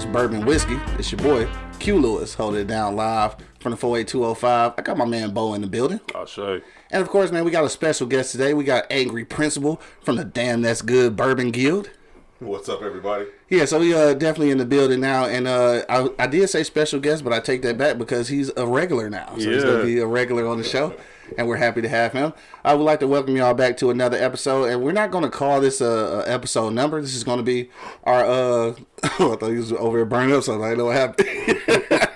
to another episode of Beers, Bourbon, Whiskey. It's your boy, Q Lewis, holding it down live from the 48205. I got my man Bo in the building. I'll say. And of course, man, we got a special guest today. We got Angry Principal from the Damn That's Good Bourbon Guild. What's up, everybody? Yeah, so we uh definitely in the building now, and uh I, I did say special guest, but I take that back because he's a regular now, so he's gonna be a regular on the show, and we're happy to have him. I would like to welcome y'all back to another episode, and we're not gonna call this a, a episode number. This is gonna be our uh I thought he was over here burning up something. I didn't know what happened.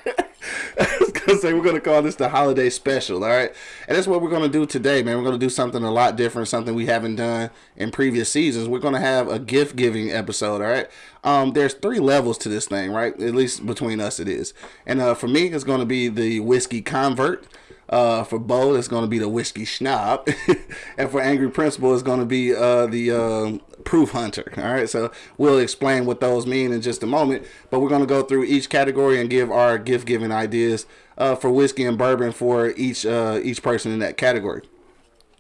I was gonna say we're gonna call this the holiday special, all right? And that's what we're gonna do today, man. We're gonna do something a lot different, something we haven't done in previous seasons. We're gonna have a gift giving episode, all right? Um, there's three levels to this thing, right? At least between us, it is. And uh, for me, it's gonna be the whiskey convert. Uh, for Bo, it's going to be the whiskey schnob, and for Angry Principal, it's going to be uh, the um proof hunter. All right, so we'll explain what those mean in just a moment, but we're going to go through each category and give our gift giving ideas uh, for whiskey and bourbon for each uh, each person in that category.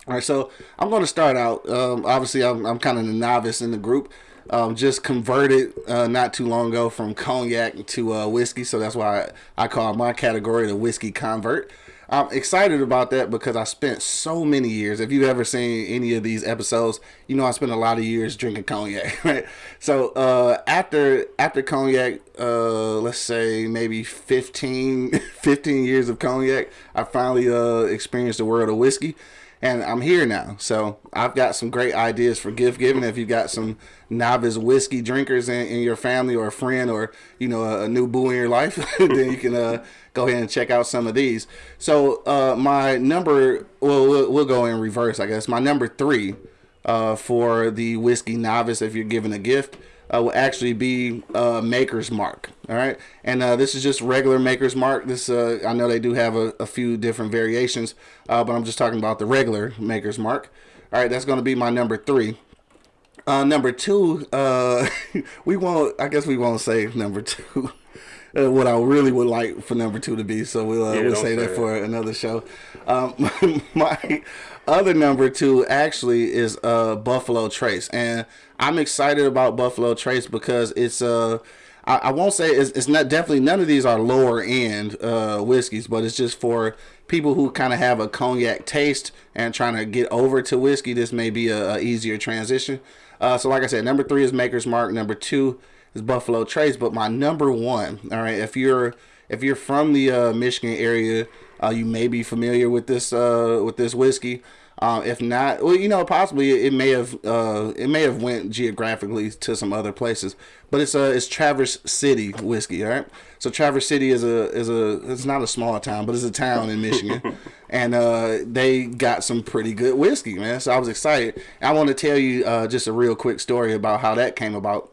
All right, so I'm going to start out. Um, obviously, I'm, I'm kind of the novice in the group. Um, just converted uh, not too long ago from cognac to uh, whiskey, so that's why I, I call my category the whiskey convert. I'm excited about that because I spent so many years. If you've ever seen any of these episodes, you know I spent a lot of years drinking cognac, right? So uh, after after cognac, uh, let's say maybe 15, 15 years of cognac, I finally uh, experienced the world of whiskey and I'm here now. So I've got some great ideas for gift giving. If you've got some novice whiskey drinkers in, in your family or a friend or you know a, a new boo in your life, then you can uh, go ahead and check out some of these. So uh, my number, well, well, we'll go in reverse, I guess. My number three uh, for the whiskey novice, if you're giving a gift. Uh, will actually be uh, Maker's Mark. All right, and uh, this is just regular Maker's Mark. This uh, I know they do have a, a few different variations, uh, but I'm just talking about the regular Maker's Mark. All right, that's going to be my number three. Uh, number two, uh, we won't. I guess we won't say number two. Uh, what I really would like for number two to be, so we'll uh, Yeah, we'll say say that it. for another show. Um, my other number two actually is uh, Buffalo Trace, and I'm excited about Buffalo Trace because it's uh I, I won't say it's, it's not definitely none of these are lower end uh, whiskeys, but it's just for people who kind of have a cognac taste and trying to get over to whiskey. This may be a, a easier transition. Uh, so like I said, number three is Maker's Mark. Number two is Buffalo Trace. But my number one, all right, if you're if you're from the uh, Michigan area, uh, you may be familiar with this uh, with this whiskey. Um, if not, well, you know, possibly it may have uh, it may have went geographically to some other places, but it's uh, it's Traverse City whiskey, all right. So Traverse City is a is a it's not a small town, but it's a town in Michigan, and uh, they got some pretty good whiskey, man. So I was excited. I want to tell you uh, just a real quick story about how that came about.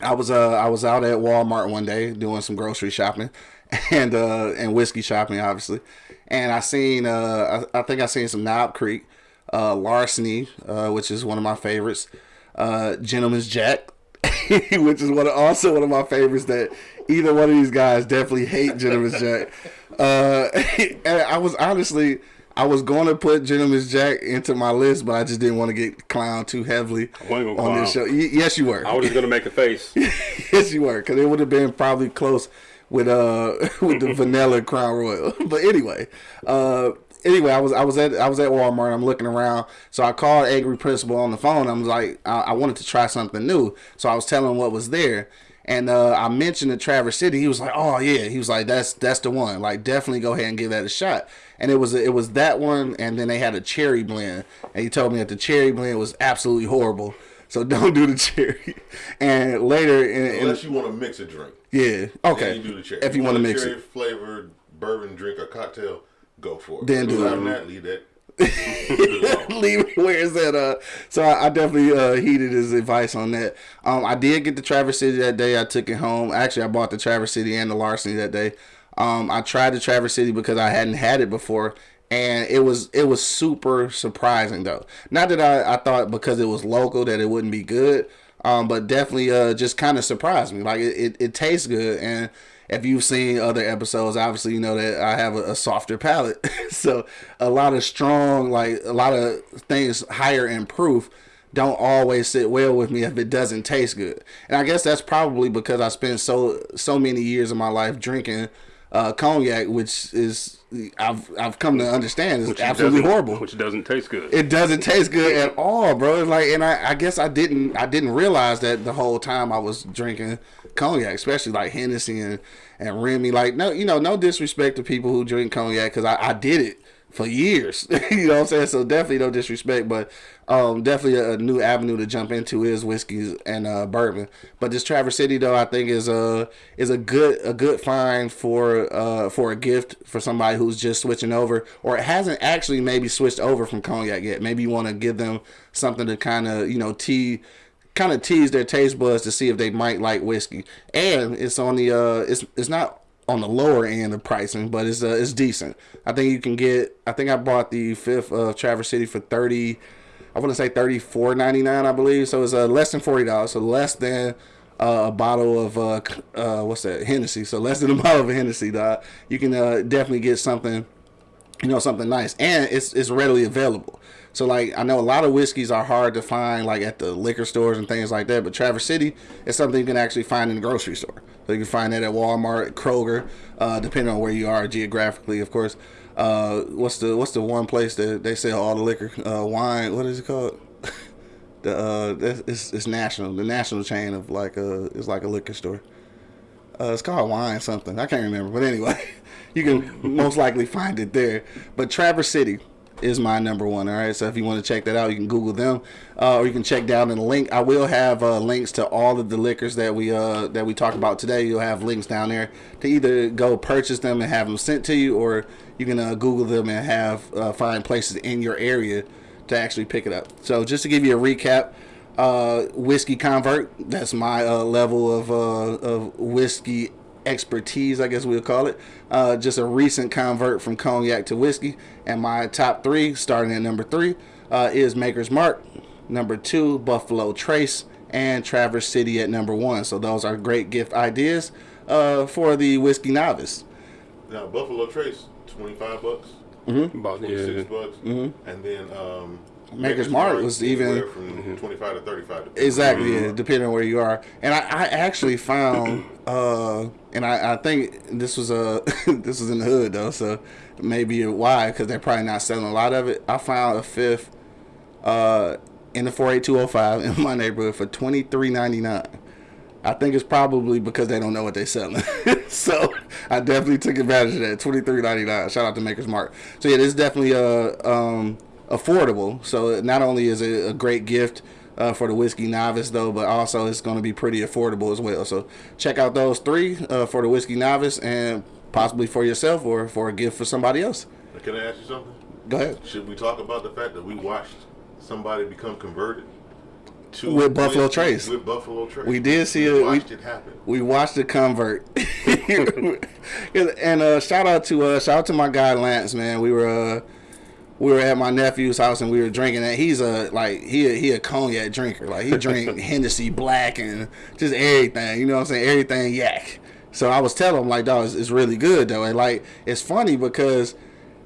I was uh I was out at Walmart one day doing some grocery shopping and uh and whiskey shopping obviously. And I seen uh I, I think I seen some Knob Creek, uh Larceny, uh which is one of my favorites, uh Gentleman's Jack, which is one of, also one of my favorites that either one of these guys definitely hate Gentleman's Jack. Uh and I was honestly I was going to put Gentleman's Jack into my list, but I just didn't want to get clowned too heavily on this show. Y- yes, you were. I was just gonna make a face. yes, you were, because it would have been probably close with uh with the vanilla Crown Royal. but anyway, uh anyway, I was I was at I was at Walmart. I'm looking around, so I called Angry Principal on the phone. I was like, I, I wanted to try something new, so I was telling him what was there. And uh, I mentioned the Traverse City. He was like, "Oh yeah." He was like, "That's that's the one. Like, definitely go ahead and give that a shot." And it was it was that one, and then they had a cherry blend, and he told me that the cherry blend was absolutely horrible. So don't do the cherry. And later, in, in, Unless you want to mix a drink. yeah, okay. you do the cherry. If you want to a mix cherry it, flavored bourbon drink or cocktail, go for it. Then do it. that, leave that. leave where it's at. Uh, so I, I definitely uh, heeded his advice on that. Um, I did get the Traverse City that day. I took it home. Actually, I bought the Traverse City and the Larceny that day. Um, I tried the Traverse City because I hadn't had it before, and it was it was super surprising though. Not that I, I thought because it was local that it wouldn't be good, um, but definitely uh, just kind of surprised me. Like it, it, it tastes good and if you've seen other episodes, obviously you know that I have a, a softer palate. so a lot of strong, like a lot of things higher in proof don't always sit well with me if it doesn't taste good. And I guess that's probably because I spent so so many years of my life drinking uh, cognac, which is I've I've come to understand is absolutely horrible. Which doesn't taste good. It doesn't taste good at all, bro. It's like, and I, I guess I didn't, I didn't realize that the whole time I was drinking cognac, especially like Hennessy and and Remy. Like, no, you know, no disrespect to people who drink cognac because I, I did it for years. you know what I'm saying? So definitely no disrespect, but um, definitely a, new avenue to jump into is whiskeys and uh, bourbon. But this Traverse City though, I think is a is a good a good find for uh, for a gift for somebody who's just switching over or hasn't actually maybe switched over from cognac yet. Maybe you want to give them something to kind of you know tea kind of tease their taste buds to see if they might like whiskey. And it's on the uh it's it's not on the lower end of pricing, but it's uh, it's decent. I think you can get. I think I bought the fifth of Traverse City for thirty. I want to say thirty four ninety nine, I believe. So it's uh, less than forty dollars. So less than uh, a bottle of uh, uh, what's that Hennessy. So less than a bottle of Hennessy. Dog. You can uh, definitely get something you know something nice and it's it's readily available so like i know a lot of whiskeys are hard to find like at the liquor stores and things like that but traverse city is something you can actually find in the grocery store. So you can find that at walmart kroger uh, depending on where you are geographically of course. Uh, what's the what's the one place that they sell all the liquor? Uh, wine what is it called? The uh it's, it's national the national chain of like uh it's like a liquor store. Uh, it's called wine something. I can't remember, but anyway, you can most likely find it there. But Traverse City is my number one. All right, so if you want to check that out, you can Google them, uh, or you can check down in the link. I will have uh, links to all of the liquors that we uh, that we talk about today. You'll have links down there to either go purchase them and have them sent to you, or you can uh, Google them and have uh, find places in your area to actually pick it up. So just to give you a recap uh, whiskey convert. That's my uh, level of uh, of whiskey expertise, I guess we'll call it. Uh, just a recent convert from cognac to whiskey. And my top three, starting at number three, uh, is Maker's Mark. Number two, Buffalo Trace, and Traverse City at number one. So those are great gift ideas uh, for the whiskey novice. Now Buffalo Trace, twenty five bucks, About twenty six yeah. bucks, Mm-hmm. and then um, Maker's Mark was even- from twenty five to thirty five. Exactly, yeah, depending on where you are. And I, I actually found, uh, and I, I think this was a this was in the hood though, so maybe why because they're probably not selling a lot of it. I found a fifth, uh, in the four eight two zero five in my neighborhood for twenty three ninety nine. I think it's probably because they don't know what they're selling. so I definitely took advantage of that. Twenty three ninety nine. Shout out to Maker's Mark. So yeah, this is definitely uh um affordable. So not only is it a great gift uh, for the whiskey novice though, but also it's going to be pretty affordable as well. So check out those three uh, for the whiskey novice and possibly for yourself or for a gift for somebody else. Can I ask you something? Go ahead. Should we talk about the fact that we watched somebody become converted to With Buffalo whiskey Trace. With Buffalo Trace, We did see we it. We- Watched it happen. we watched it convert and uh shout out to uh shout out to my guy lance man we were uh we were at my nephew's house and we were drinking and he's a like he a, he a cognac drinker. Like he drink hennessy black and just everything you know what i'm saying? Everything yak. So i was telling him like dog it's, it's really good though. And like it's funny because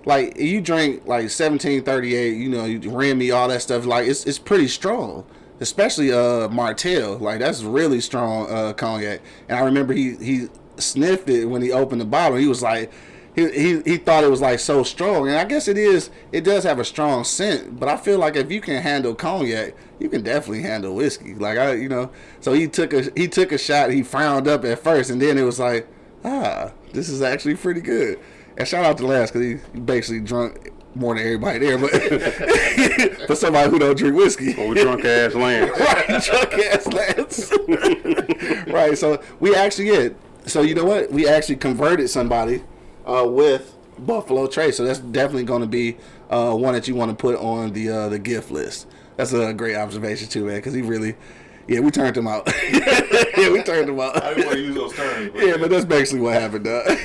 like you drink like 1738 you know you Remy all that stuff like it's it's pretty strong especially uh Martell. Like that's really strong uh cognac. And I remember he he sniffed it when he opened the bottle. He was like he, he, he thought it was like so strong and I guess it is it does have a strong scent but I feel like if you can handle cognac you can definitely handle whiskey like I you know so he took a he took a shot he frowned up at first and then it was like ah this is actually pretty good and shout out to Lance because he, basically drunk more than everybody there, but for somebody who don't drink whiskey. Old drunk ass land. right, drunk ass Lance. right, so we actually yeah. So you know what? We actually converted somebody uh, with Buffalo Trace. So that's definitely going to be uh, one that you want to put on the uh, the gift list. That's a great observation too, man. Because he really, yeah, we turned him out. yeah, we turned him out. I didn't want to use those terms. But Yeah, but that's basically what happened, dog.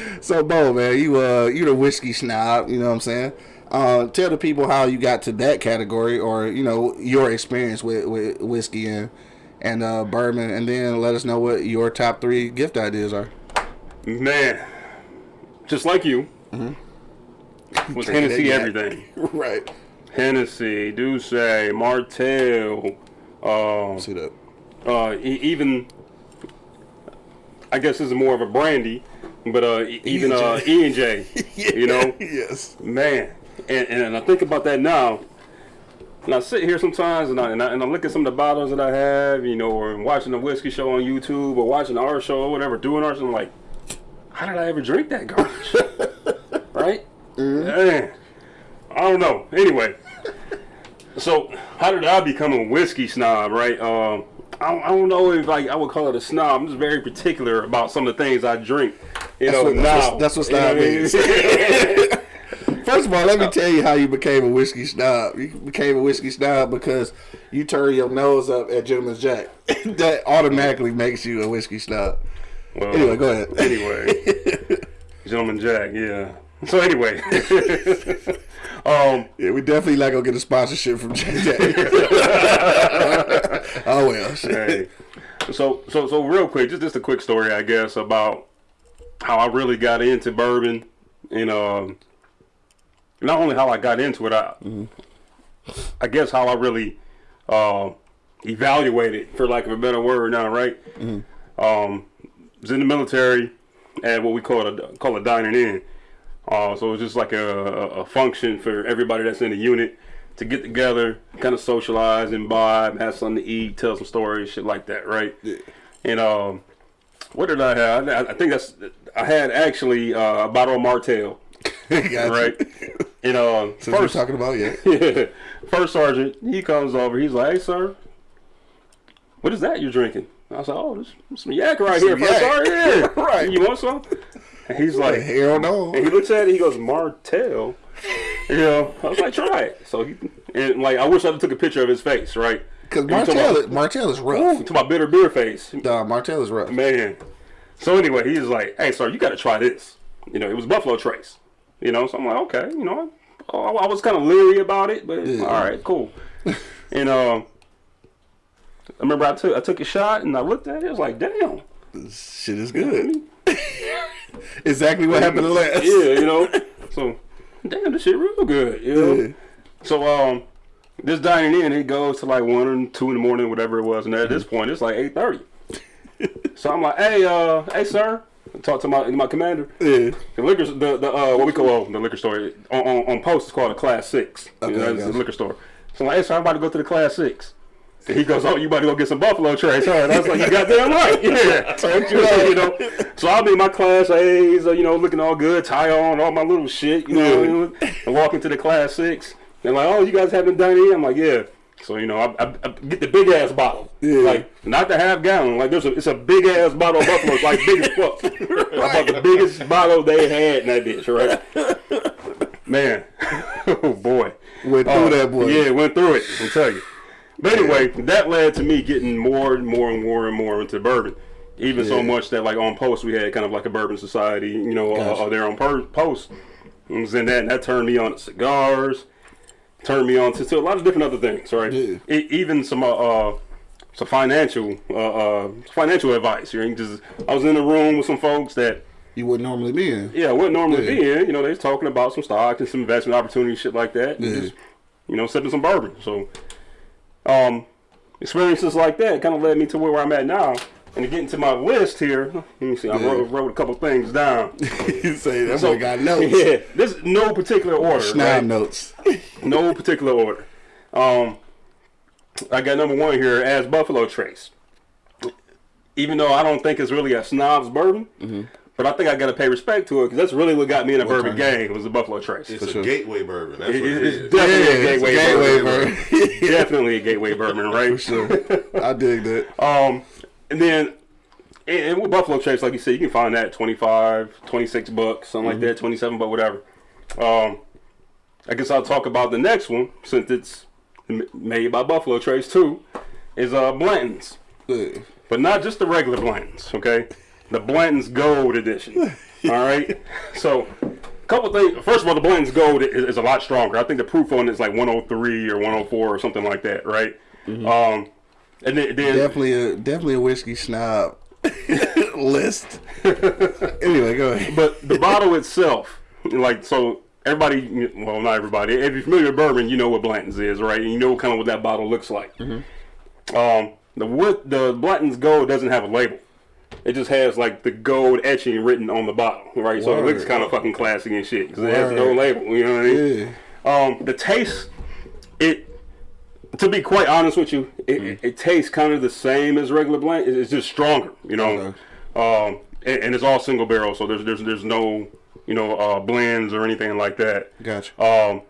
so, Bo, man, you uh, you the whiskey snob, you know what I'm saying? Uh, tell the people how you got to that category, or you know your experience with, with whiskey and and uh, bourbon, and then let us know what your top three gift ideas are. Man, just like you, with Drinking Hennessy everything. right. Hennessy, D'usse, Martell, um, See that? uh, e- even I guess this is more of a brandy, but uh, e- even uh, E and J, you know, yes. man. And, and I think about that now. And I sit here sometimes and I, and I and I look at some of the bottles that I have, you know, or watching the whiskey show on YouTube or watching our show or whatever, doing ours. I'm like, how did I ever drink that garbage? right? Man, I don't know. Anyway, so how did I become a whiskey snob? Right? Um, I, don't, I don't know if like I would call it a snob. I'm just very particular about some of the things I drink. You That's know, what- now that's what- that's what You know snob means. First of all, let me tell you how you became a whiskey snob. You became a whiskey snob because you turn your nose up at Gentleman's Jack. that automatically makes you a whiskey snob. Well, Anyway, go ahead. Anyway, Gentleman Jack, yeah. So anyway, um, Yeah, we definitely not gonna get a sponsorship from JJ. oh well. hey, so so so real quick, just just a quick story, I guess, about how I really got into bourbon, and um, not only how I got into it, I, I guess how I really uh, evaluated, for lack of a better word, now, right? Um, was in the military at what we call a call a dining in. Uh, so it was just like a, a, function for everybody that's in the unit to get together, kind of socialize, imbibe, have something to eat, tell some stories, shit like that, right? Yeah. And um, what did I have? I, I think that's I had actually uh, a bottle of Martell, right? and what we're first, talking about, yeah. yeah, first sergeant, he comes over. He's like, "Hey, sir, what is that you're drinking?" I was like, "Oh, this some yak right here, first yak." sergeant. Yeah, Right. You want some?" And he's like, Hell no. and he looks at it. He goes, "Martell." You know, I was like, "Try it." So he and like I wish I took a picture of his face, right? Because Martell, about- Martell is rough. to my bitter beer face, Nah, Martell is rough. man. So anyway, he's like, "Hey, sir, you got to try this." You know, it was Buffalo Trace. You know, so I'm like, okay, you know, I, I was kind of leery about it, but Yeah. all right, cool. and um, I remember I took I took a shot and I looked at it. I was like, damn. This shit is good. exactly what happened to last. Yeah, you know. So, damn, this shit real good. You know. Yeah. So um, this dining in it goes to like one or two in the morning, whatever it was, and at Mm-hmm. this point it's like eight thirty. so I'm like, hey, uh, hey, sir. I talk to my my commander. Yeah. The liquor, the the uh, what we call oh, the liquor store on, on on post is called a class six. You Okay, know, it's gotcha. liquor store. So I'm like, hey, sir, I'm about to go to the class six. He goes, oh, you about to go get some Buffalo Trace, huh? And I was like, you got goddamn right, yeah. Told you, know. So I'll be in my class A's, uh, you know, looking all good, tie on, all my little shit, you know, and walk into the class six. They're like, oh, you guys haven't done it? I'm like, yeah. So you know, I, I, I get the big ass bottle, Yeah. like not the half gallon. Like there's a, it's a big ass bottle of Buffalo, like big as fuck. I bought the biggest bottle they had in that bitch, right? Man, oh boy, Went through Uh, that boy. Yeah, went through it. I'll tell you. But anyway, that led to me getting more and more and more and more into bourbon. Even so much that like on post we had kind of like a bourbon society, you know, Gotcha. uh, there on per- post. And was in that, and that turned me on to cigars, turned me on to, to a lot of different other things, right? Yeah. E- even some uh, uh some financial uh, uh financial advice. You know, just I was in a room with some folks that You wouldn't normally be in. yeah, wouldn't normally Yeah. be in. You know, they was talking about some stocks and some investment opportunities, shit like that. Yeah. Just, you know, sipping some bourbon. So, um, experiences like that kind of led me to where I'm at now. And to get into my list here, let me see. I Yeah. wrote, wrote a couple things down. you say that So boy got notes. Yeah, this no particular order. Schneid right? notes. No particular order. Um, I got number one here as Buffalo Trace. Even though I don't think it's really a snob's bourbon, but I think I got to pay respect to it because that's really what got me in a bourbon kind? game was the Buffalo Trace. It's It's, a sure. gateway bourbon. That's what it it's is. definitely a it's gateway, gateway bourbon. bourbon. definitely a gateway bourbon, right? For sure. I dig that. Um, and then and, and with Buffalo Trace, like you said, you can find that at 25, 26 bucks, something like that, 27 bucks, whatever. Um, I guess I'll talk about the next one since it's made by Buffalo Trace too, is uh Blanton's. Yeah. But not just the regular Blanton's, okay? The Blanton's Gold Edition. All right? So, a couple things. First of all, the Blanton's Gold is, is a lot stronger. I think the proof on it is like 103 or 104 or something like that, right? Um, and then, then Definitely a definitely a whiskey snob list. anyway, go ahead. but the bottle itself, like so, everybody, well, not everybody. If you're familiar with bourbon, you know what Blanton's is, right? And you know kind of what that bottle looks like. Um, the wood, the Blanton's Gold doesn't have a label. It just has like the gold etching written on the bottle, right? So it looks kind of fucking classy and shit 'cause it has no label. You know what I mean? Yeah. Um, the taste, it. To be quite honest with you, it, Mm. it tastes kind of the same as regular blend. It's just stronger, you know. Um, and, and it's all single barrel, so there's there's there's no you know uh, blends or anything like that. Gotcha. Um,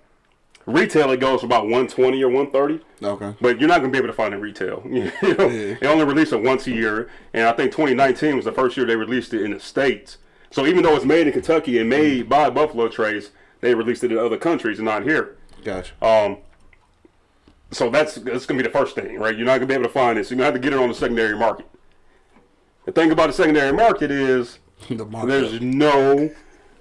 retail it goes for about 120 or 130, Okay. but you're not gonna be able to find it retail. You know, Yeah. they only release it once a year, and I think 2019 was the first year they released it in the states. So even though it's made in Kentucky and made by Buffalo Trace, they released it in other countries and not here. Gotcha. Um, so that's that's gonna be the first thing, right? You're not gonna be able to find it, so you're gonna have to get it on the secondary market. The thing about the secondary market is the there's no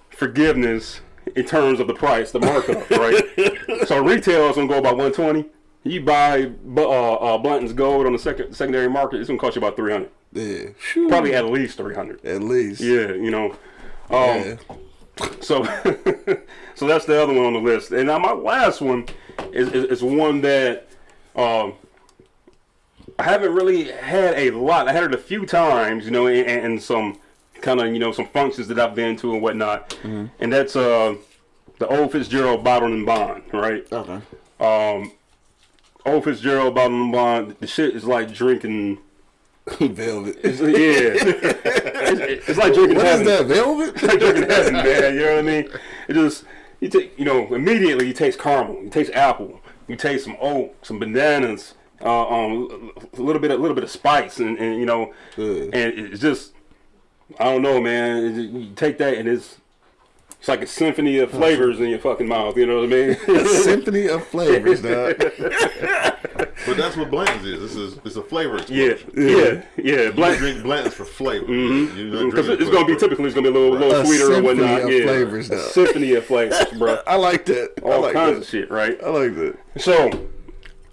forgiveness in terms of the price, the markup, right? so retail is gonna go about 120. You buy bu- uh, uh, Blanton's Gold on the second secondary market, it's gonna cost you about 300, yeah. Phew. probably at least 300. At least. Yeah, you know. Um, Yeah. so, so that's the other one on the list. And now my last one is, is, is one that um, I haven't really had a lot. I had it a few times, you know, and, and some kind of, you know, some functions that I've been to and whatnot. And that's uh, the old Fitzgerald Bottled and Bond, right? Okay. Um, old Fitzgerald Bottled and Bond, the shit is like drinking. Velvet. It's, yeah. it's, it's like drinking What is heaven. that? Velvet? It's like drinking heaven, man. You know what I mean? It just you take you know immediately you taste caramel, you taste apple, you taste some oak, some bananas, uh, um, a little bit a little bit of spice, and, and you know, Good. and it's just I don't know, man. You take that and it's it's like a symphony of flavors in your fucking mouth. You know what I mean? a Symphony of flavors, dog. But that's what Blanton's is. This is it's a flavor yeah, explosion. yeah, yeah. You Black. drink Blanton's for flavor. Mm-hmm. You're not Because drinking it's gonna be for- typically it's gonna be a little, little A sweeter or symphony whatnot. of yeah, flavors, a though. symphony of flavors, bro. I like that. All like kinds that. of shit, right? I like that. So,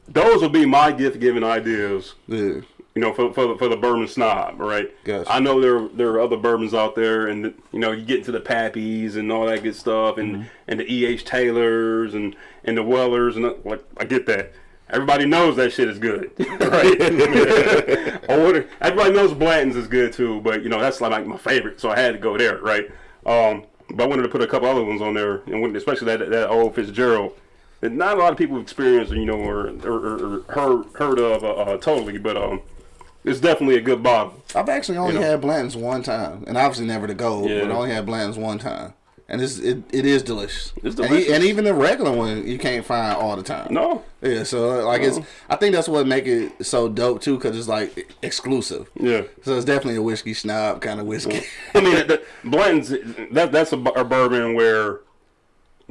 those will be my gift giving ideas. Yeah. You know, for for the, for the bourbon snob, right? Gotcha. I know there there are other bourbons out there, and you know you get into the Pappies and all that good stuff, and Mm-hmm. and the E. H. Taylors and and the Wellers, and uh, like I get that. Everybody knows that shit is good, right? or what, everybody knows Blanton's is good too, but you know that's like my favorite, so I had to go there, right? Um, but I wanted to put a couple other ones on there, and when- especially that that old Fitzgerald that not a lot of people have experienced, you know, or or, or, or heard heard of uh, uh, totally, but um, it's definitely a good bottle. I've actually only You know. had Blanton's one time, and obviously never the gold, Yeah. but I only had Blanton's one time, and it's it, it is delicious. It's And, delicious. and even the regular one you can't find all the time. No, Yeah, so uh, like it's I think that's what make it so dope too, cause it's like exclusive. yeah. So it's definitely a whiskey snob kind of whiskey. I mean, the, Blanton's that that's a, a bourbon where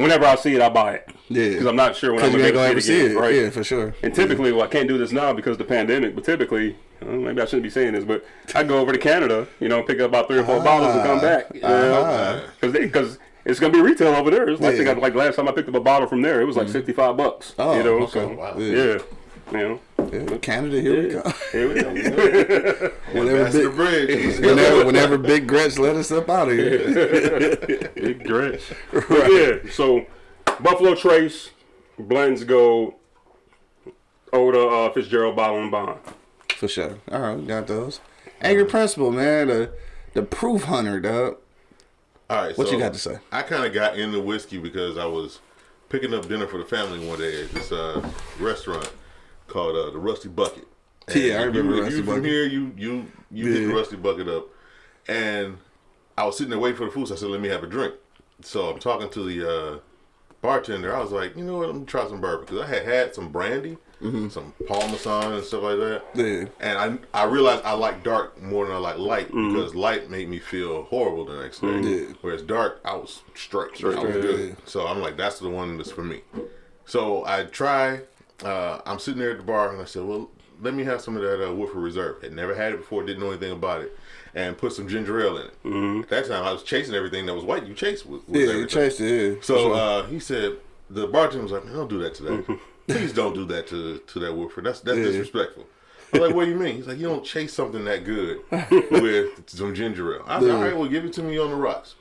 whenever I see it, I buy it. Yeah. because I'm not sure when I'm gonna ain't be able gonna ever see see it it. right? Yeah, for sure. And typically, well, I can't do this now because of the pandemic. But typically, uh, maybe I shouldn't be saying this, but I go over to Canada, you know, pick up about three or four bottles and come back, you Ah. know, because it's gonna be retail over there. It's like I think Yeah. I- like last time I picked up a bottle from there, it was like sixty five bucks. Oh, you know, okay. so Wow. Yeah. yeah, you know, Yeah, Canada, here we go. here we go. whenever, That's the big, bridge. whenever, whenever Big Gretch let us up out of here. Big Gretch. But Yeah, so Buffalo Trace, Blends Gold, Oda uh, Fitzgerald Bottle and Bond. For sure. All right, we got those. Angry Principal, man. The the proof hunter, dog. All right. What so you got to say? I kind of got into whiskey because I was picking up dinner for the family one day at this uh, restaurant called uh, the Rusty Bucket. And Yeah, I you- remember if Rusty you from here, you you you hit the Rusty Bucket up, and I was sitting there waiting for the food. So I said, "Let me have a drink." So I'm talking to the uh, bartender. I was like, "You know what? Let me try some bourbon because I had had some brandy, some Paul Masson and stuff like that." Yeah. And I I realized I like dark more than I like light because light made me feel horrible the next day. Yeah. Whereas dark, I was straight. I was good. yeah. So I'm like, that's the one that's for me. So I try. Uh, I'm sitting there at the bar and I said, well, let me have some of that uh, Woodford Reserve. Had never had it before, didn't know anything about it, and put some ginger ale in it. Mm-hmm. At that time, I was chasing everything that was white. You chase with, with Yeah, you chased it. Yeah. So uh, he said, the bartender was like, man, don't do that to that. Please don't do that to to that Woodford. That's that's Yeah. disrespectful. I'm like, what do you mean? He's like, you don't chase something that good with some ginger ale. I said, all right, well, give it to me on the rocks.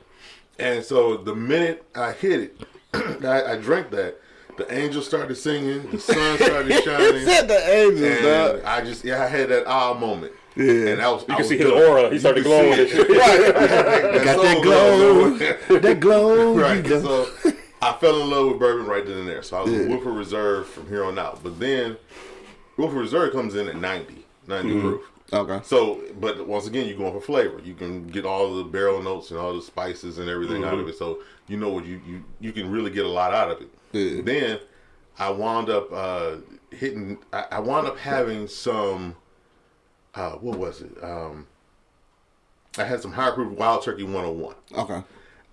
And so the minute I hit it, I, I drank that. The angels started singing. The sun started shining. you Said the angels, and dog. I just yeah, I had that ah moment. Yeah. and that was You can see his aura. He started glowing and shit. Got that glow. that glow. right. So I fell in love with bourbon right then and there. So I was a Woodford Reserve from here on out. But then Woodford Reserve comes in at 90, 90 Mm-hmm. proof. Okay. So, but once again, you're going for flavor. You can get all the barrel notes and all the spices and everything out of it. So you know what you you you can really get a lot out of it. Yeah. Then I wound up uh, hitting. I, I wound up having some. Uh, what was it? Um, I had some high proof Wild Turkey 101. Okay.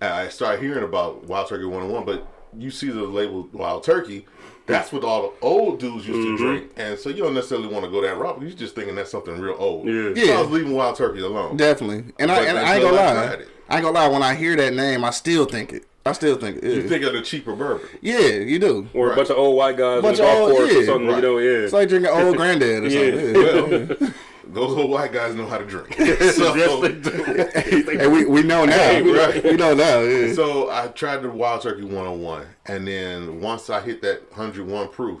And I started hearing about Wild Turkey 101, but you see the label Wild Turkey. That's what all the old dudes used to drink, and so you don't necessarily want to go that route. You're just thinking that's something real old. Yeah. So I was leaving Wild Turkey alone. Definitely. And I and I ain't gonna lie. I ain't gonna lie. When I hear that name, I still think it. I still think it. Yeah, You think of the cheaper bourbon. yeah you do. Or a bunch of old white guys Bunch on the of golf old- course yeah, or something, right. you know, yeah. It's like drinking old granddad or Yeah. something. Yeah. Well, those old white guys know how to drink. so, yes, they do. and we, we know now. Hey, right. We know now. Yeah. so I tried the Wild Turkey 101, and then once I hit that 101 proof,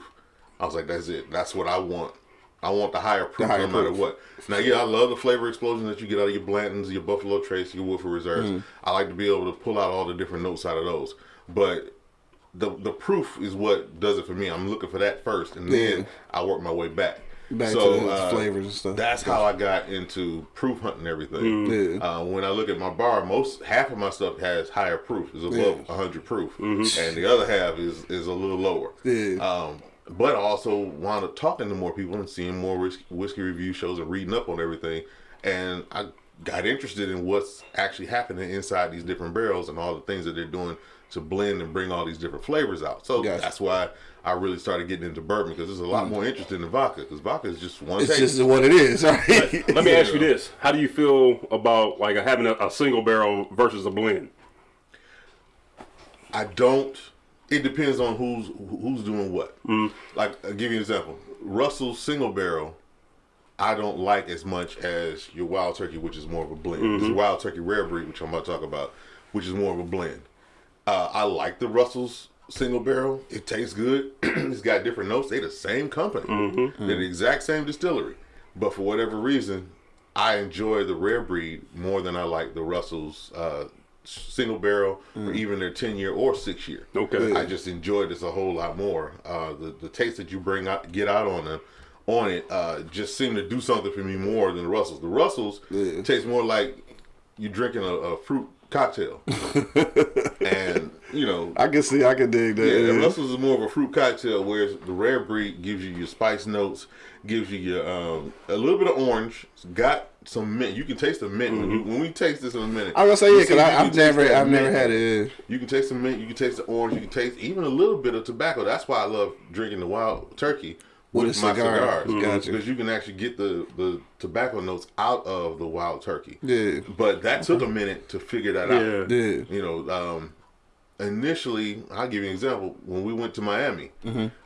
I was like, "That's it. That's what I want. I want the higher proof, higher no matter what." Now, yeah, I love the flavor explosion that you get out of your Blantons, your Buffalo Trace, your Woodford Reserves. Mm. I like to be able to pull out all the different notes out of those, but the the proof is what does it for me. I'm looking for that first, and then Yeah. I work my way back. Back so, to the uh, flavors and stuff. That's how I got into proof hunting everything. Yeah. Uh, when I look at my bar, most half of my stuff has higher proof, is above 100 proof, and the other half is is a little lower. Yeah. Um, but I also wound up talking to more people and seeing more whiskey, whiskey review shows and reading up on everything, and I got interested in what's actually happening inside these different barrels and all the things that they're doing to blend and bring all these different flavors out. So Gotcha. that's why I really started getting into bourbon because it's a lot mm. more interesting than vodka because vodka is just one it's taste. just what it is, right? Let me ask you this: How do you feel about like having a, a single barrel versus a blend? I don't. It depends on who's who's doing what. Mm. Like, I'll give you an example. Russell's single barrel, I don't like as much as your Wild Turkey, which is more of a blend. Mm-hmm. This Wild Turkey Rare Breed, which I'm about to talk about, which is more of a blend. Uh, I like the Russell's single barrel. It tastes good. it's got different notes. They the same company. Mm-hmm. They're the exact same distillery. But for whatever reason, I enjoy the Rare Breed more than I like the Russell's uh, single barrel or even their 10 year or 6 year. Okay. I just enjoy this a whole lot more. Uh, the the taste that you bring out, get out on them, on it, uh, just seem to do something for me more than the Russells. The Russells Yeah. taste more like you're drinking a, a fruit cocktail, and you know. I can see, I can dig that. Yeah, the yeah. Russell's is more of a fruit cocktail, whereas the rare breed gives you your spice notes, gives you your um, a little bit of orange. It's got some mint. You can taste the mint when, you, when we taste this in a minute. I'm gonna say yeah, because I've never, I've never had it. You can taste the mint. You can taste the orange. You can taste even a little bit of tobacco. That's why I love drinking the wild turkey With with, my cigar. cigars Mhm. Gotcha. because you can actually get the the tobacco notes out of the wild turkey. Yeah, But that took a minute to figure that out. Yeah. yeah, You know, um, initially, I'll give you an example. When we went to Miami,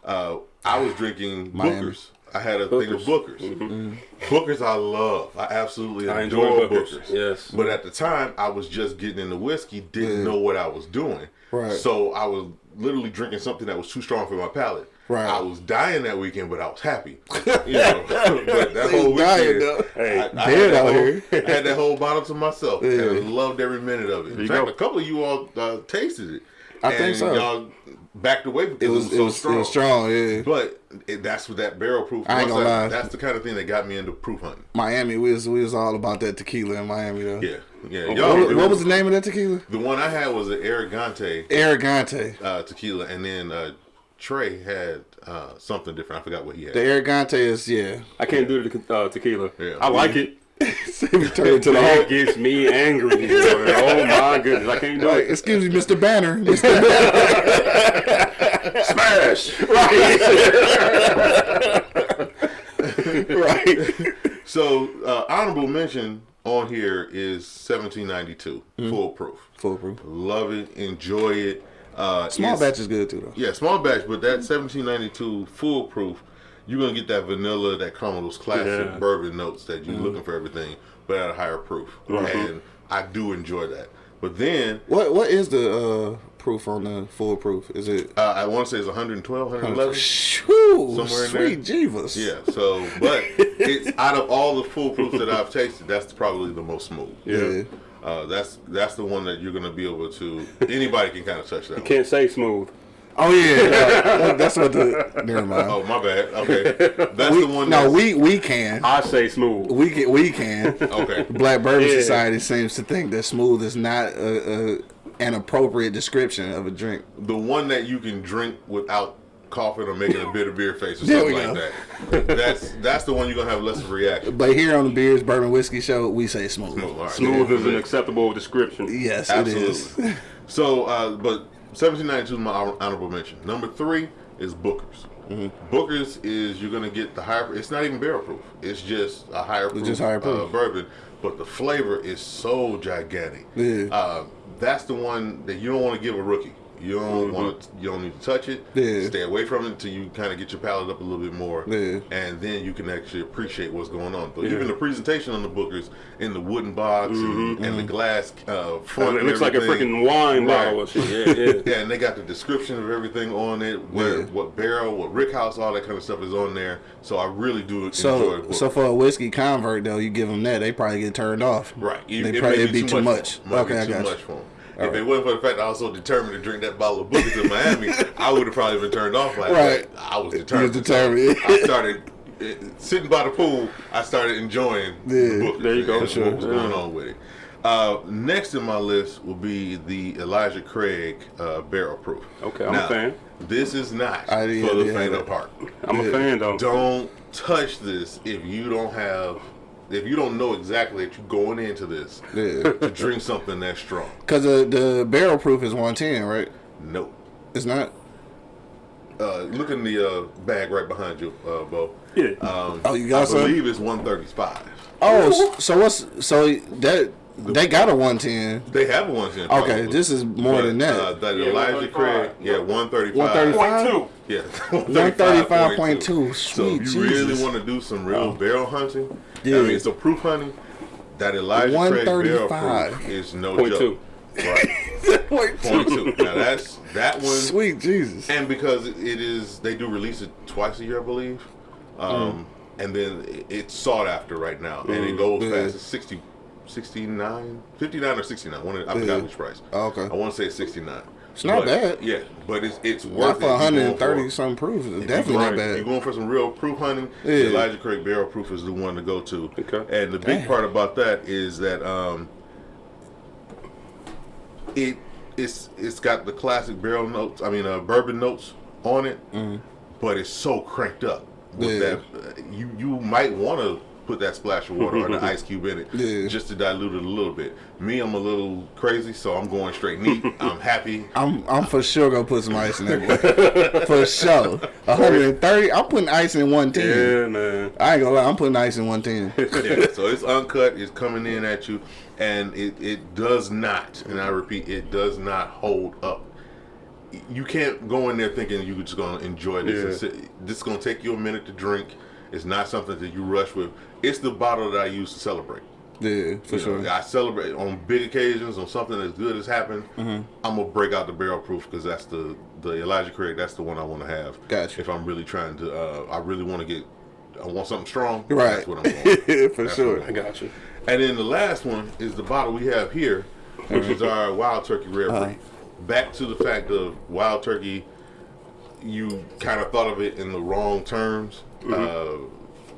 uh, I was drinking Mm-hmm. Miami. Booker's. I had a thing of Booker's. Mm-hmm. Booker's I love. I absolutely I adore enjoy Booker's, Booker's. yes. But at the time, I was just getting into whiskey, didn't Yeah. know what I was doing. Right. So I was literally drinking something that was too strong for my palate. Right. I was dying that weekend, but I was happy. You know, but that whole dying, weekend, though. Hey, I, I had that whole, here. I had that whole bottle to myself, and I Yeah. loved every minute of it. In fact, go. a couple of you all uh, tasted it. I think so. Y'all backed away because it was, it it was, was, so it strong. was strong. Yeah, But it, that's what that barrel proof. I ain't gonna lie. That's the kind of thing that got me into proof hunting. Miami, we was, we was all about that tequila in Miami though. Yeah, yeah. Okay. Y'all, What, what was the name of that tequila? The one I had was an Arrogante Arrogante. uh, tequila, and then uh, Trey had uh, something different. I forgot what he had. The Arrogante is yeah. I can't do the uh, tequila. Yeah. I like it. we turn it to the whole. Gets me angry. boy. oh my goodness, I can't do Like, it. excuse me, Mr. Banner. Mr. Banner. Smash! Right. right. so, uh, honorable mention on here is 1792 Mm-hmm. Foolproof. Foolproof. Love it, enjoy it. Uh, Small it's- batch is good too though. Yeah, small batch, but that 1792 foolproof, you're gonna get that vanilla, that caramel, those classic Yeah. bourbon notes that Mm-hmm. you're looking for everything, but at a higher proof. And I do enjoy that. But then What what is the uh proof on the foolproof? Is it? Uh, I want to say it's 112, 111. Shoo, Somewhere in sweet Jeevus. Yeah, so but it's out of all the foolproofs that I've tasted, that's probably the most smooth. Yeah. Uh, that's that's the one that you're gonna be able to. Anybody can kind of touch that. One. Can't say smooth. Oh yeah, that- that's what the. Never mind. Oh my bad. Okay, that's we, the one. no, that's- we we can. I say smooth. We can. We can. Okay. Black Bourbon Yeah. Society seems to think that smooth is not a, a, an appropriate description of a drink. The one that you can drink without coughing or making a bitter beer face or There something like that. That's that's the one you're gonna have less of a reaction. But here on the Beers Bourbon Whiskey Show, we say smooth. Smooth, all right. Smooth is an acceptable description. Yes, it is. Absolutely. so, uh, but 1792 is my hon- mention. Number three is Booker's. Mm-hmm. Booker's is you're gonna get the higher. It's not even barrel proof. It's just a higher proof, just higher Uh, proof. bourbon, but the flavor is so gigantic. Yeah. Uh, that's the one that you don't want to give a rookie. You don't mm-hmm. want to. You don't need to touch it. Yeah. Stay away from it until you kind of get your palate up a little bit more. Yeah. And then you can actually appreciate what's going on. But Yeah. even the presentation on the Bookers in the wooden box and, mm-hmm. and the mm-hmm. glass uh, front. it looks like a freaking wine Right. bottle or shit. Yeah, yeah. Yeah, and they got the description of everything on it, where what barrel, what rick house, all that kind of stuff is on there. So I really do enjoy So, it. so for a whiskey convert though, you give them that, they probably get turned off. right, They it probably it'd be too much. Might Okay, I be too got you. much for 'em. If it wasn't for the fact that I was so determined to drink that bottle of Bookers in Miami, I would have probably been turned off like Right. that. I was determined. was determined. So I started uh, sitting by the pool. I started enjoying Yeah. the Bookers. There you go. and sure. What was going Yeah. on with it? Uh, next in my list will be the Elijah Craig uh, Barrel Proof. Okay, I'm a fan. This is not I didn't- for the yeah, faint of heart. I'm a fan though. Don't touch this if you don't have, if you don't know exactly that you're going into this Yeah. to drink something that strong. Because the, the barrel proof is 110, right? No. It's not? Uh, look in the uh, bag right behind you, uh, Bo. Yeah. Um, Oh, you got I some? believe it's 135. Oh, so what's so that they got a 110. They have a 110. Okay, this is more But, than that. Uh, that Yeah, Elijah Craig, yeah, 135. 135? Point. Yeah, 135.2. So if Sweet you really want to do some real barrel hunting, Yeah. I mean, so proof hunting, that Elijah Craig barrel proof is no Point joke. two. Right, point two. Now that's that one, Sweet Jesus. and because it is, they do release it twice a year, I believe, um, and then it's sought after right now, and it goes Yeah. fast. It's 60, 69, 59 or sixty nine. One, of- I Yeah. forgot which price. Oh, okay. I want to say sixty nine. It's not bad. Yeah, but it's it's Not worth for it. 130 for- some proof. It's definitely you're not going- You're going for some real proof hunting. Yeah. Elijah Craig Barrel Proof is the one to go to. Okay. And the big Damn. part about that is that um, it it's it's got the classic barrel notes. I mean, uh, bourbon notes on it, but it's so cranked up with. Yeah. that. uh, You you might want to put that splash of water or the ice cube in it Yeah. just to dilute it a little bit. Me, I'm a little crazy, so I'm going straight neat. I'm happy. I'm I'm for sure gonna put some ice in that. boy. for sure. 130. I'm putting ice in 110. Yeah, man. I ain't gonna lie. I'm putting ice in 110. yeah, so it's uncut. It's coming in at you, and it, it does not. And I repeat, it does not hold up. You can't go in there thinking you're just gonna enjoy this. Yeah. This is gonna take you a minute to drink. It's not something that you rush with. It's the bottle that I use to celebrate. Yeah, for You know, sure. I celebrate on big occasions on something as good as happened. Mm-hmm. I'm gonna break out the barrel proof because that's the the Elijah Craig. That's the one I want to have. Gotcha. If I'm really trying to, uh, I really want to get. I want something strong. Right. That's what I'm going. for That's sure. what I got you. And then the last one is the bottle we have here, which is our Wild Turkey Rare Uh-huh. Back to the fact of Wild Turkey, you kind of thought of it in the wrong terms. Uh,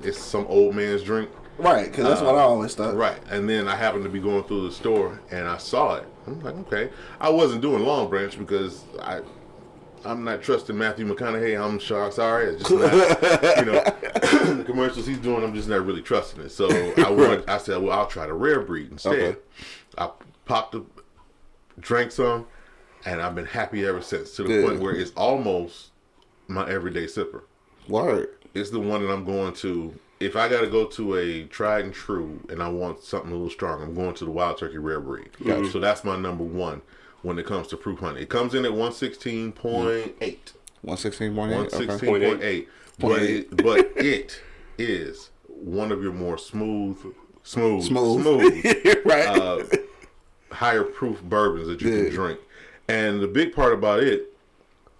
it's some old man's drink. Right, because that's what I always thought. Right. And then I happened to be going through the store and I saw it. I'm like, okay. I wasn't doing Long Branch because I. I'm not trusting Matthew McConaughey. I'm sure, sorry. It's just not, you know, the commercials he's doing. I'm just not really trusting it. So I went. I said, well, I'll try the rare breed instead. Okay. I popped the, drank some, and I've been happy ever since. To the Yeah. point where it's almost my everyday sipper. Word. It's the one that I'm going to. If I got to go to a tried and true, and I want something a little strong, I'm going to the Wild Turkey Rare Breed. So that's my number one when it comes to proof honey. It comes in at 116.8. 116.8. Okay. 116.8. But it, but it is one of your more smooth, smooth, Smooth. smooth, right. uh, higher proof bourbons that you Yeah. can drink. And the big part about it,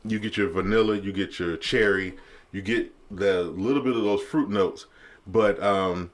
you get your vanilla, you get your cherry, you get the little bit of those fruit notes, but um,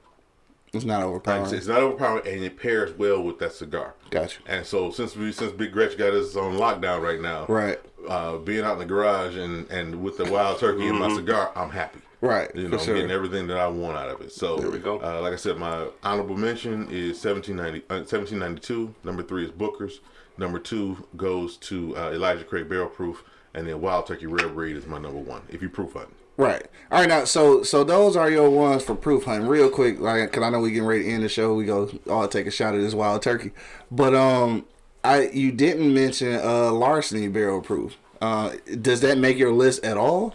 It's not like I overpowering. said, it's not overpowering and it pairs well with that cigar. Gotcha. And so since we since Big Gretch got us on lockdown right now, Right. uh, being out in the garage and and with the wild turkey and my cigar, I'm happy. Right. You know, I'm sure. getting everything that I want out of it. So there we go. Uh, like I said, my honorable mention is 1790, uh, 1792. Number three is Booker's. Number two goes to uh, Elijah Craig Barrel Proof, and then Wild Turkey Rare Breed is my number one. If you proof hunting, Right. All right. Now, so so those are your ones for proof hunting. Real quick, like, cause I know we getting ready to end the show. We go all take a shot at this wild turkey, but um, I you didn't mention uh larceny barrel proof. Uh, does that make your list at all?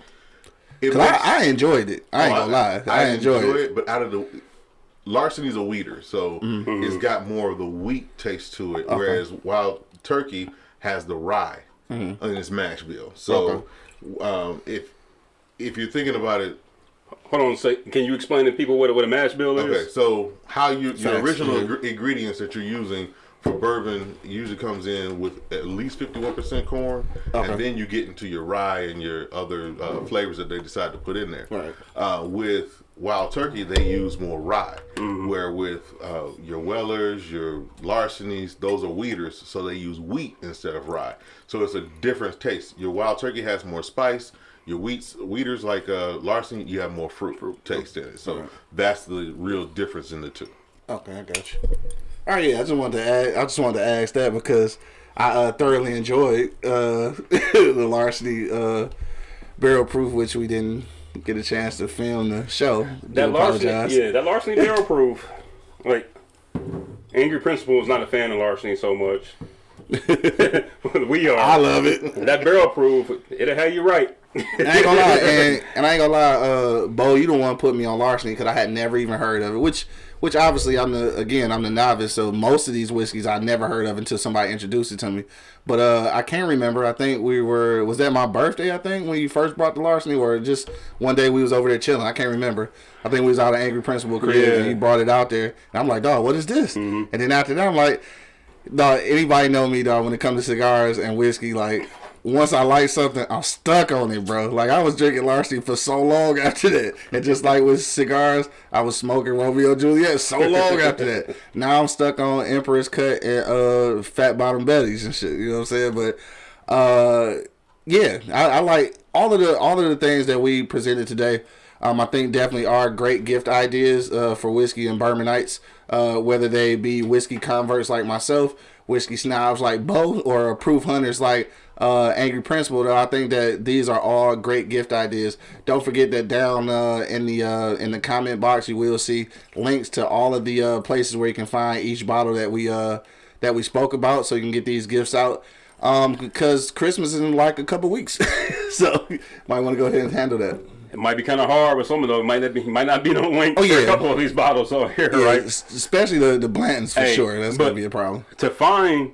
it Cause I, I enjoyed it. I ain't gonna lie. I, enjoyed enjoy it. But out of the Larceny's a weeder, so Mm-hmm. it's got more of the wheat taste to it, whereas Wild Turkey has the rye in its mash bill. So um, if if you're thinking about it, Hold on a sec. Can you explain to people what, a- what a mash bill is? Okay, so how you your Facts, original mhm. ingre- ingredients that you're using for bourbon usually comes in with at least 51% corn, Okay. and then you get into your rye and your other uh, flavors that they decide to put in there. Right. Uh, with wild turkey, they use more rye, where with uh, your Wellers, your Larcenies, those are wheaters, so they use wheat instead of rye. So it's a different taste. Your wild turkey has more spice. Your wheats, wheaters like uh, Larceny, you have more fruit, taste in it. So that's the real difference in the two. Okay, I got you. All right, yeah. I just wanted to add, I just wanted to ask that because I uh, thoroughly enjoyed uh, the larceny uh, barrel proof, which we didn't get a chance to film the show. That larceny, yeah, that larceny barrel proof. Like, Angry Principal is not a fan of larceny so much. we are. I love it. that barrel proof, it'll have you right. I ain't gonna lie, and, and I ain't gonna lie, uh, Bo, you don't want to put me on larceny because I had never even heard of it. Which, which obviously I'm the again I'm the novice, so most of these whiskeys I never heard of until somebody introduced it to me. But uh, I can't remember. I think we were was that my birthday? I think when you first brought the larceny, or just one day we was over there chilling. I can't remember. I think we was out of Angry Principal crib Yeah. and you brought it out there, and I'm like, dog, what is this? And then after that, I'm like, dog, anybody know me, dog? When it comes to cigars and whiskey, like once I like something, I'm stuck on it, bro. Like I was drinking larceny for so long after that, and just like with cigars, I was smoking Romeo Juliet so long after that. Now I'm stuck on Emperor's Cut and uh, Fat Bottom Betty's and shit. You know what I'm saying? But uh, yeah, I, I like all of the all of the things that we presented today. Um, I think definitely are great gift ideas uh, for whiskey and bourbonites, uh, whether they be whiskey converts like myself, whiskey snobs like Bo, or proof hunters like uh, Angry Principal. I think that these are all great gift ideas. Don't forget that down uh, in the uh, in the comment box you will see links to all of the uh, places where you can find each bottle that we that we spoke about, so you can get these gifts out. Um, because Christmas is in like a couple weeks, so might want to go ahead and handle that. It might be kind of hard, with some of those might not be might not be no link Oh, for yeah. a couple of these bottles on here, Yeah, right? especially the the Blantons for Hey, sure. That's gonna be a problem. to find,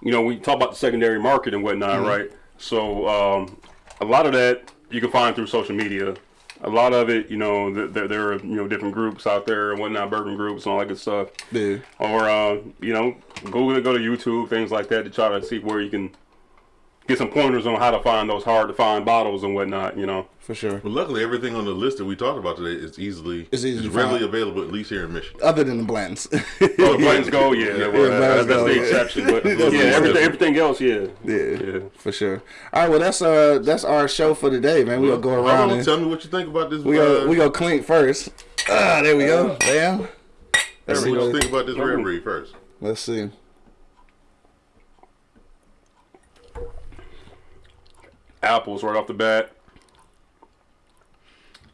you know, we talk about the secondary market and whatnot, Mm-hmm. right? So um, a lot of that you can find through social media. A lot of it, you know, th- there, there are you know different groups out there and whatnot, bourbon groups and all that good stuff. Yeah. Or uh, you know, Google it, go to YouTube, things like that to try to see where you can get some pointers on how to find those hard to find bottles and whatnot. You know, For sure. But luckily, everything on the list that we talked about today is easily It's easy to readily find. available, at least here in Michigan. Other than the blends, oh, the Blends go, yeah, well, Yeah, that's, Blends that's go, the yeah. exception. But yeah, everything, everything else, yeah, yeah, yeah. for sure. All right, well that's uh that's our show for today, man. We'll go around and tell me what you think about this. we uh, go we go clink first. Ah, there we go. Bam. Let's see What you think about this rare breed first? let's see. Apples right off the bat.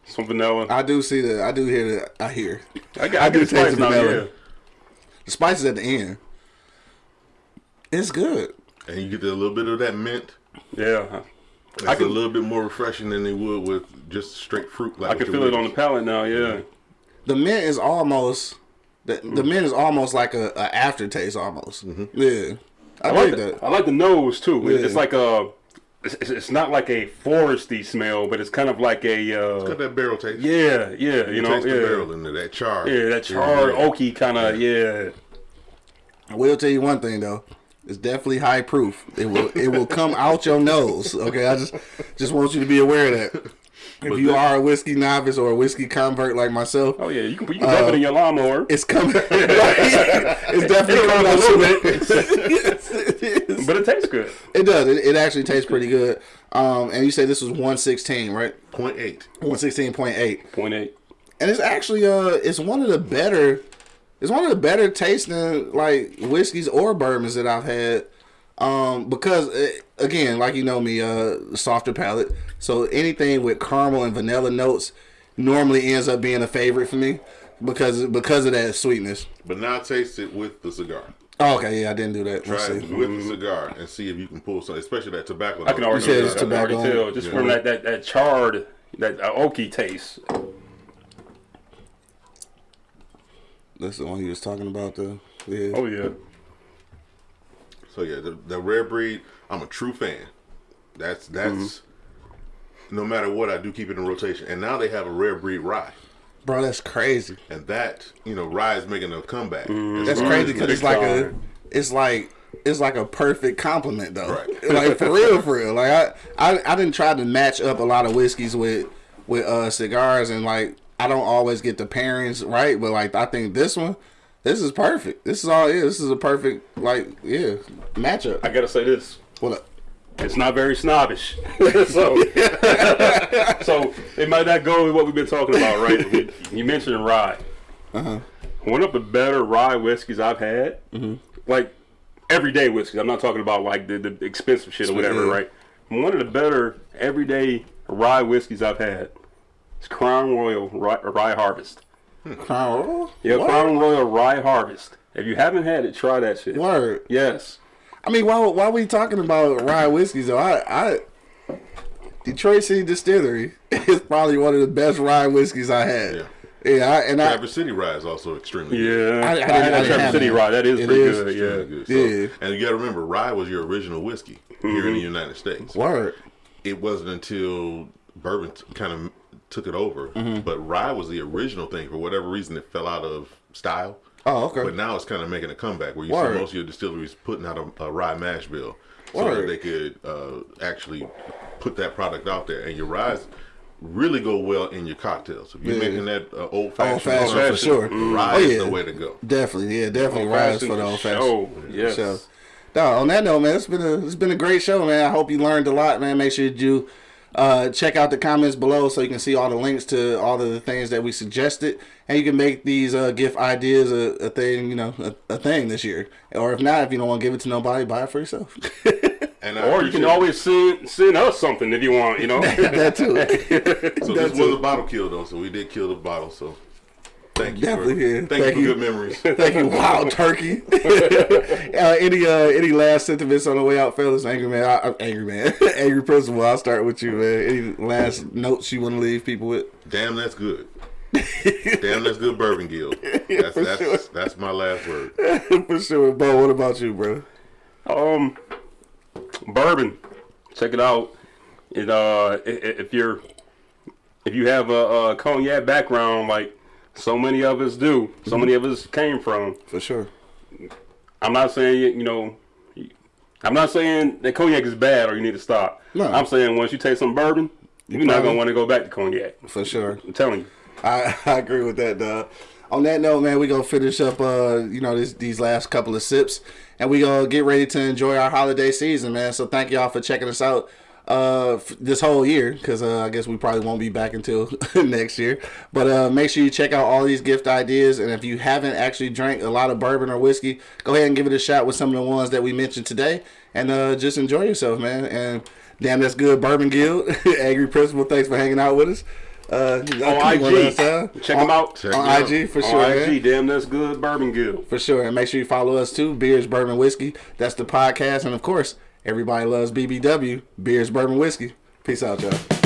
Some vanilla. I do see the. I do hear the. I hear I, got, I I do the taste the vanilla. yeah. the spices at the end. It's good. And you get a little bit of that mint. Yeah, It's I can- a little bit more refreshing than they would with just straight fruit. Like I can feel it on the palate now. Yeah, The mint is almost. The, the mint is almost like a, a aftertaste almost. Mm-hmm. Yeah, I, I like like that. the, I like the nose too. Yeah. It's like a. It's, it's- it's not like a foresty smell, but it's kind of like a. Got Uh, that barrel taste. yeah, yeah, you You know, taste the yeah, barrel in there, that char. yeah, that charred Yeah. oaky kind of, yeah. I will tell you one thing though. It's definitely high proof. It will it will come out your nose. Okay, I just just want you to be aware of that. If you are a whiskey novice or a whiskey convert like myself, Oh yeah, you can, you can dump it in your lawnmower. it's coming. it's definitely coming out a little nose. Yes, it is. but it tastes good. It does. It, it actually tastes pretty good. Um, and you say this was one sixteen, right? Point eight. One sixteen point eight. Point eight. and it's actually uh it's one of the better it's one of the better tasting like whiskeys or bourbons that I've had um because uh again like you know me uh softer palate so anything with caramel and vanilla notes normally ends up being a favorite for me because because of that sweetness But now taste it with the cigar. Oh, okay yeah I didn't do that Try Let's it see. with the cigar and see if you can pull something, especially that tobacco. I can already, said it's I can already tobacco. tell just Yeah. from that, that, that charred, that uh, oaky taste. that's the one he was talking about though. yeah Oh yeah. So yeah, the, the rare breed. I'm a true fan. That's that's. Mm-hmm. No matter what, I do keep it in rotation. And now they have a rare breed rye, bro that's crazy and that you know Rye's making a comeback. Mm-hmm. That's far crazy because it's like a, it's like it's like a perfect complement though. Right. Like for real, for real. Like I, I, I didn't try to match up a lot of whiskeys with with uh cigars, and like I don't always get the pairings right, but like I think this one, this is perfect. This is all it is. This is a perfect like yeah matchup. I gotta say this. What up? It's not very snobbish. so, so it might not go with what we've been talking about, right? You- You mentioned rye. Uh-huh. One of the better rye whiskeys I've had, Mm-hmm. like everyday whiskeys. I'm not talking about like the, the expensive shit or whatever, yeah. right? One of the better everyday rye whiskeys I've had is Crown Royal Rye, Rye Harvest. Crown Royal? Yeah, What? Crown Royal Rye Harvest. If you haven't had it, try that shit. Word. Yes. I mean, why why we talking about rye whiskeys though? I I Detroit City Distillery is probably one of the best rye whiskeys I had. Yeah. Yeah, I, and I, Traverse City rye is also extremely Yeah. good. I- I I, didn't- had I that Traverse City rye. That is It pretty is. good. Extremely Yeah. good. So, Yeah. And you got to remember, rye was your original whiskey here in the United States. word. It wasn't until bourbon t- kind of took it over, Mm-hmm. but rye was the original thing. For whatever reason, it fell out of style. Oh, okay. But now it's kind of making a comeback where you Word. see most of your distilleries putting out a, a rye mash bill so Word. that they could uh, actually put that product out there. And your ryes really go well in your cocktails. If you're Yeah. making that uh, old fashioned, Old fashioned for sure. rye Oh, is yeah. the way to go. Definitely, yeah, definitely Old rise fashioned for the old show, fashioned. yes. show. Dog, on that note, man, it's been a it's been a great show, man. I hope you learned a lot, man. Make sure that you uh, check out the comments below so you can see all the links to all of the things that we suggested, and you can make these uh, gift ideas a, a thing, you know, a, a thing this year. Or if not, if you don't want to give it to nobody, buy it for yourself. And Or you can appreciate- always send send us something if you want. You know. that too. So That's this was a bottle kill though, so we did kill the bottle. So thank you. Definitely, for, yeah. Thank, Thank you you. for good memories. Thank you, Wild Turkey. uh, any uh, any last sentiments on the way out, fellas? Angry man, I, I'm angry man, angry principal. I'll start with you, man. Any last notes you want to leave people with? Damn, that's good. Damn, that's good, Bourbon Guild. That's that's sure. that's my last word. For sure, Bo. What about you, bro? Um, bourbon. Check it out. It uh, i- i- if you're if you have a, a cognac background like so many of us do, so many of us came from. For sure. I'm not saying you know. I'm not saying that cognac is bad or you need to stop. No. I'm saying once you taste some bourbon, you're not gonna want to go back to cognac. For sure. I'm telling you. I, I agree with that, dog. On that note, man, we gonna finish up, uh, you know, this, these last couple of sips, and we gonna get ready to enjoy our holiday season, man. So thank y'all for checking us out uh, this whole year, because uh, I guess we probably won't be back until next year. But uh, make sure you check out all these gift ideas, and if you haven't actually drank a lot of bourbon or whiskey, go ahead and give it a shot with some of the ones that we mentioned today, and uh, just enjoy yourself, man. And damn, that's good, Bourbon Guild, Angry Principal. Thanks for hanging out with us. Uh, On IG, check them out. Check on out. IG for sure. IG, damn, that's good. Bourbon Guild. For sure. And make sure you follow us too. Beers, Bourbon, Whiskey. That's the podcast. And of course, everybody loves BBW. Beers, Bourbon, Whiskey. Peace out, y'all.